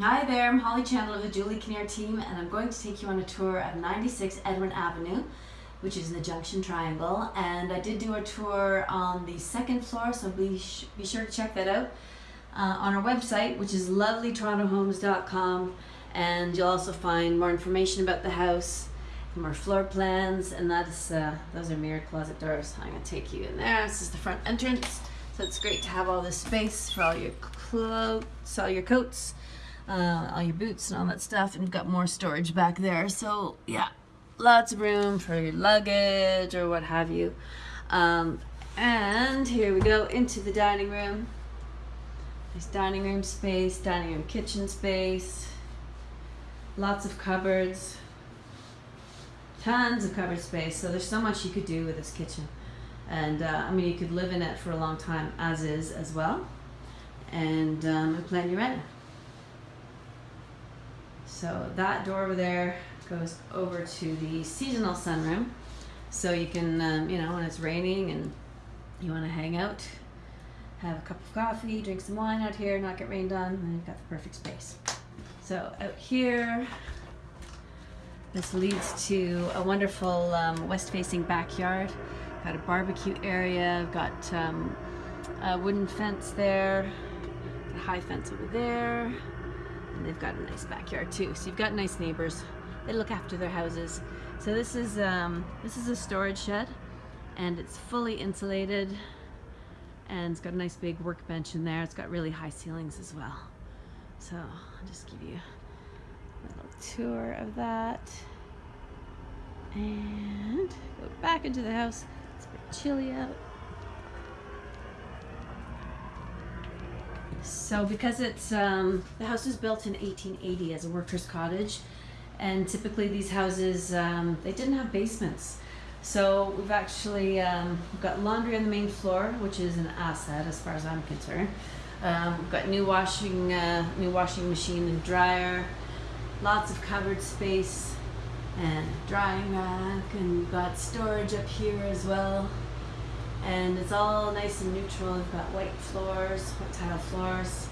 Hi there, I'm Holly Chandler of the Julie Kinnear team, and I'm going to take you on a tour of 96 Edwin Avenue, which is in the Junction Triangle. And I did do a tour on the second floor, so be, be sure to check that out uh, on our website, which is lovelytorontohomes.com. And you'll also find more information about the house, more floor plans, and that's uh, those are mirrored closet doors. I'm gonna take you in there. This is the front entrance, so it's great to have all this space for all your clothes, all your coats uh, all your boots and all that stuff and got more storage back there. So yeah lots of room for your luggage or what have you. Um, and here we go into the dining room. Nice dining room space dining room kitchen space lots of cupboards tons of cupboard space. So there's so much you could do with this kitchen. And uh, I mean you could live in it for a long time as is as well. And um, plan you rent so that door over there goes over to the seasonal sunroom. So you can, um, you know, when it's raining and you want to hang out, have a cup of coffee, drink some wine out here, not get rained on, and you've got the perfect space. So out here, this leads to a wonderful um, west-facing backyard. Got a barbecue area, got um, a wooden fence there, a high fence over there, and they've got a nice backyard too. So you've got nice neighbors. They look after their houses. So this is um, this is a storage shed, and it's fully insulated, and it's got a nice big workbench in there. It's got really high ceilings as well. So I'll just give you a little tour of that, and go back into the house. It's a bit chilly out. So because it's um, the house was built in 1880 as a workers' cottage, and typically these houses um, they didn't have basements. So we've actually um, we've got laundry on the main floor, which is an asset as far as I'm concerned. Um, we've got new washing uh, new washing machine and dryer, lots of cupboard space, and drying rack, and we've got storage up here as well and it's all nice and neutral. We've got white floors, white tile floors,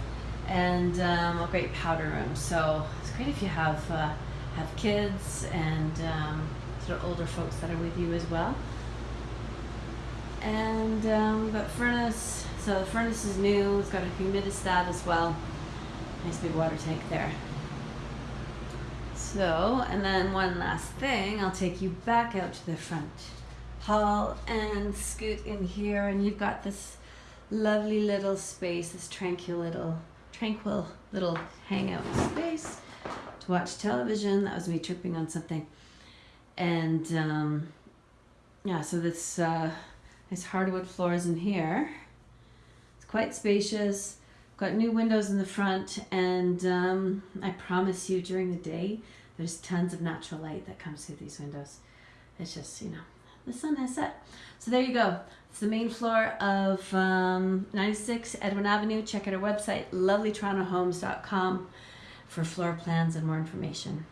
and um, a great powder room. So it's great if you have uh, have kids and um, sort of older folks that are with you as well. And um, we've got furnace. So the furnace is new. It's got a humidistat as well. Nice big water tank there. So, and then one last thing, I'll take you back out to the front hall and scoot in here and you've got this lovely little space, this tranquil little, tranquil little hangout space to watch television. That was me tripping on something. And um, yeah, so this uh, hardwood floors in here. It's quite spacious. Got new windows in the front and um, I promise you during the day, there's tons of natural light that comes through these windows. It's just, you know, the sun has set. So there you go. It's the main floor of um, 96 Edwin Avenue. Check out our website, lovelytorontohomes.com for floor plans and more information.